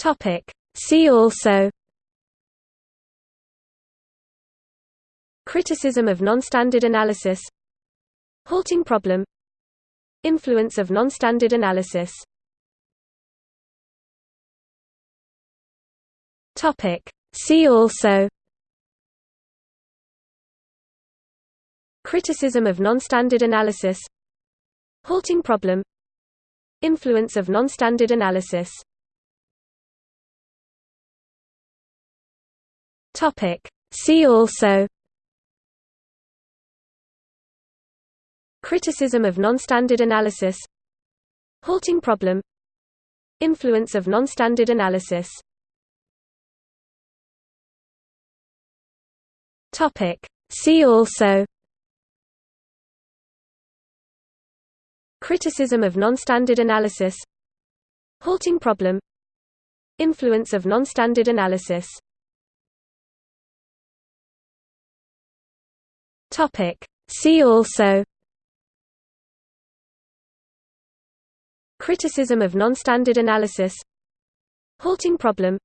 Topic. See also Criticism of non-standard analysis Halting problem Influence of non-standard analysis Topic. See also Criticism of non-standard analysis Halting problem Influence of non-standard analysis Topic. See also Criticism of non-standard analysis Halting problem Influence of non-standard analysis Topic. See also Criticism of non-standard analysis Halting problem Influence of non-standard analysis Topic. See also Criticism of non-standard analysis Halting problem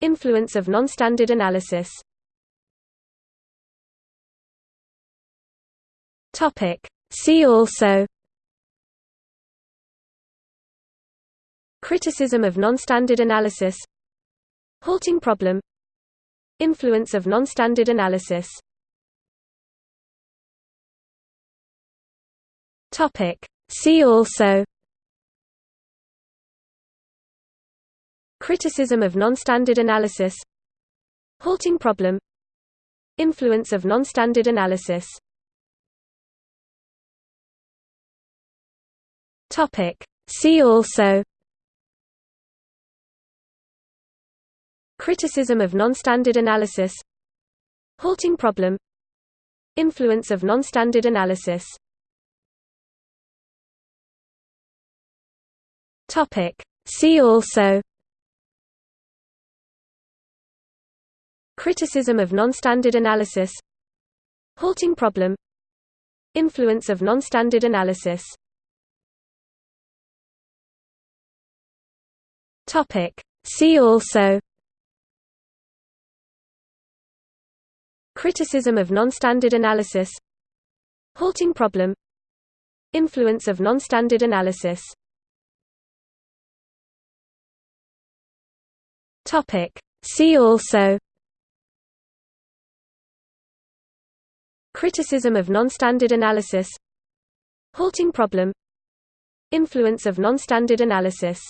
Influence of non-standard analysis Topic. See also Criticism of non-standard analysis Halting problem Influence of non-standard analysis Topic. See also Criticism of non-standard analysis Halting problem Influence of non-standard analysis Topic. See also Criticism of non-standard analysis Halting problem Influence of non-standard analysis Topic. See also Criticism of non-standard analysis Halting problem Influence of non-standard analysis Topic. See also Criticism of non-standard analysis Halting problem Influence of non-standard analysis Topic. See also Criticism of non-standard analysis Halting problem Influence of non-standard analysis